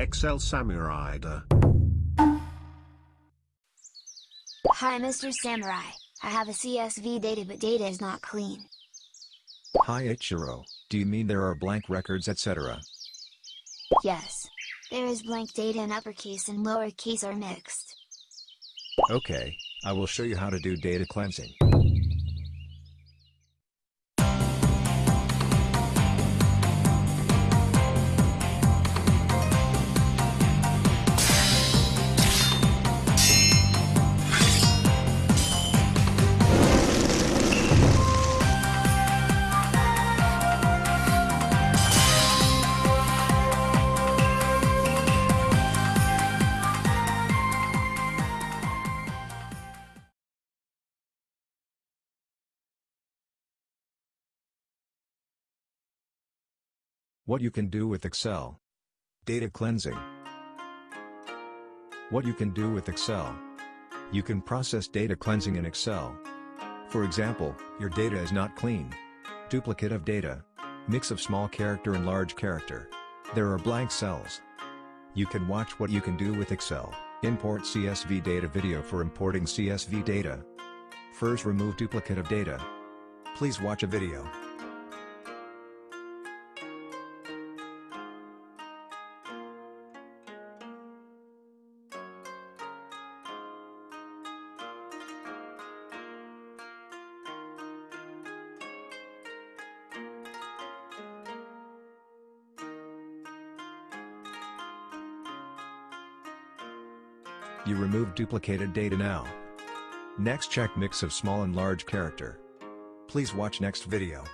Excel Samurai. Hi Mr. Samurai, I have a CSV data but data is not clean. Hi Ichiro, do you mean there are blank records etc.? Yes. There is blank data in uppercase and lowercase are mixed. Okay, I will show you how to do data cleansing. What you can do with Excel. Data cleansing. What you can do with Excel. You can process data cleansing in Excel. For example, your data is not clean. Duplicate of data. Mix of small character and large character. There are blank cells. You can watch what you can do with Excel. Import CSV data video for importing CSV data. First remove duplicate of data. Please watch a video. You remove duplicated data now. Next check mix of small and large character. Please watch next video.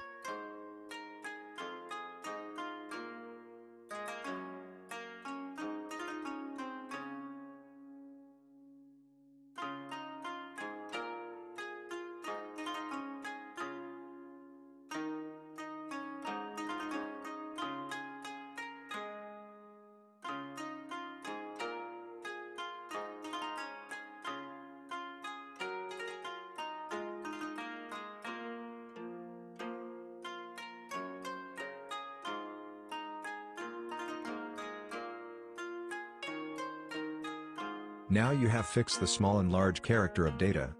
Now you have fixed the small and large character of data.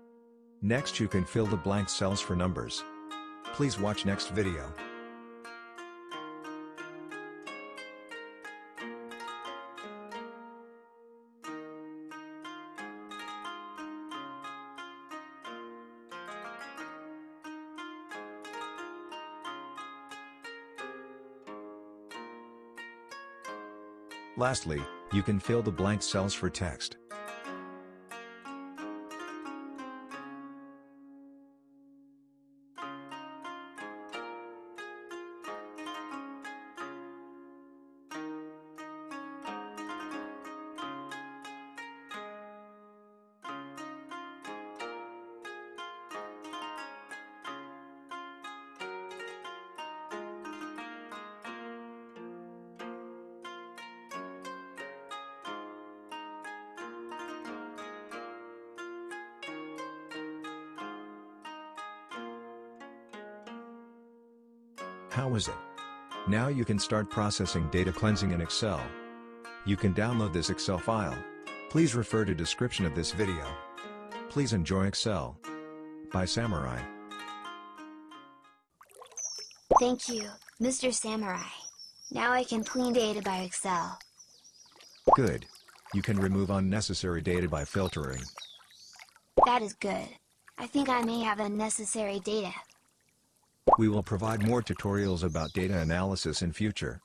Next you can fill the blank cells for numbers. Please watch next video. Lastly, you can fill the blank cells for text. How is it? Now you can start processing data cleansing in Excel. You can download this Excel file. Please refer to description of this video. Please enjoy Excel. By Samurai. Thank you, Mr. Samurai. Now I can clean data by Excel. Good. You can remove unnecessary data by filtering. That is good. I think I may have unnecessary data. We will provide more tutorials about data analysis in future.